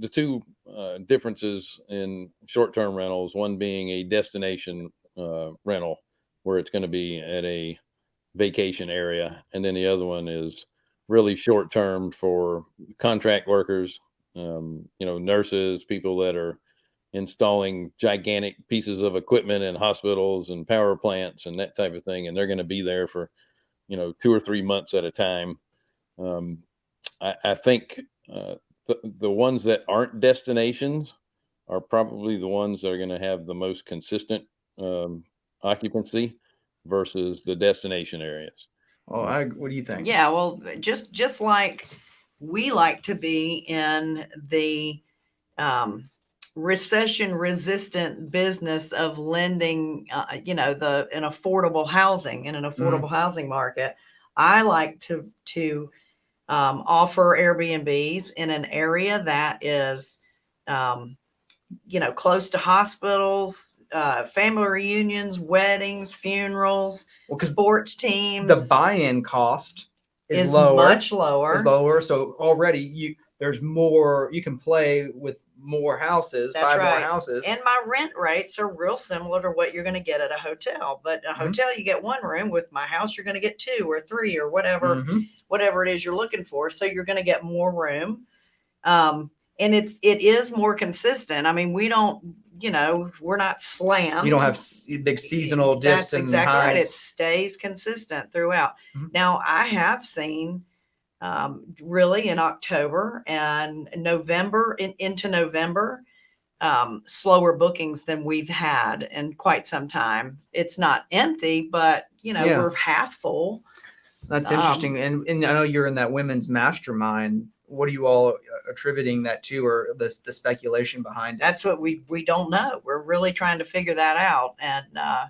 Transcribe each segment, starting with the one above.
the two uh, differences in short-term rentals, one being a destination uh, rental where it's going to be at a vacation area, and then the other one is really short-term for contract workers, um, you know, nurses, people that are installing gigantic pieces of equipment in hospitals and power plants and that type of thing, and they're going to be there for, you know, two or three months at a time. Um, I, I think uh, the, the ones that aren't destinations are probably the ones that are going to have the most consistent um, occupancy versus the destination areas. Oh, I, what do you think? Yeah, well, just, just like we like to be in the, um, recession resistant business of lending, uh, you know, the, an affordable housing in an affordable housing market. I like to, to, um, offer Airbnbs in an area that is, um, you know, close to hospitals, uh, family reunions, weddings, funerals, Well, sports teams. the buy-in cost is, is lower. much lower. is lower. So already you there's more you can play with more houses, That's buy right. more houses. And my rent rates are real similar to what you're going to get at a hotel. But a Mhm. hotel, you get one room. With my house, you're going to get two or three or whatever, Mhm. whatever it is you're looking for. So you're going to get more room. Um, and it's it is more consistent. I mean, we don't, you know, we're not slammed. You don't have big seasonal dips That's and exactly right. It stays consistent throughout. Mhm. Now, I have seen um, really in October and November in, into November, um, slower bookings than we've had in quite some time. It's not empty, but you know, Yeah. we're half full. That's um, interesting. And and I know you're in that women's mastermind. What are you all attributing that to, or the the speculation behind it? That's what we, we don't know. We're really trying to figure that out. And, uh,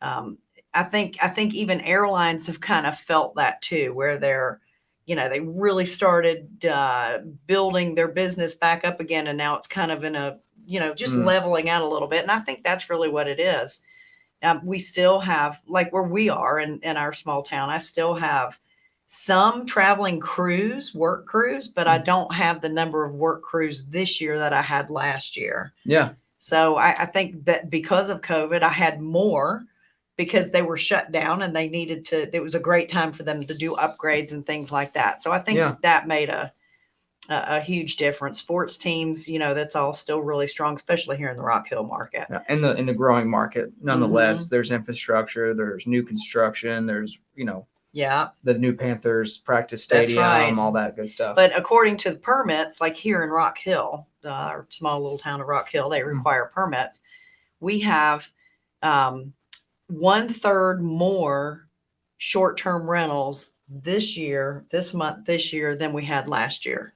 um, I think, I think even airlines have kind of felt that too, where they're, you know, they really started, uh, building their business back up again. And now it's kind of in a, you know, just Mm. leveling out a little bit. And I think that's really what it is. Um, we still have, like where we are in, in our small town, I still have some traveling crews, work crews, but I Mm. don't have the number of work crews this year that I had last year. Yeah. So I, I think that because of COVID, I had more because they were shut down and they needed to, it was a great time for them to do upgrades and things like that. So I think Yeah. that made a, a, a huge difference. Sports teams, you know, that's all still really strong, especially here in the Rock Hill market. Yeah, in the in the growing market, nonetheless, Mm-hmm. there's infrastructure, there's new construction, there's you know Yeah. the new Panthers practice stadium, right. all that good stuff. But according to the permits, like here in Rock Hill, uh, our small little town of Rock Hill, they Mm. require permits. We have um, one third more short-term rentals this year, this month, this year than we had last year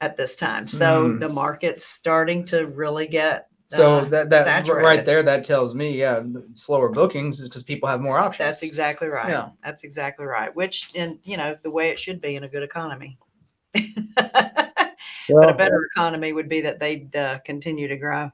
at this time. So Mm. the market's starting to really get. so uh, that that r- right there, that tells me, yeah, slower bookings is because people have more options. That's exactly right. Yeah. That's exactly right. Which, in you know, the way it should be in a good economy. but a better economy would be that they'd uh, continue to grow.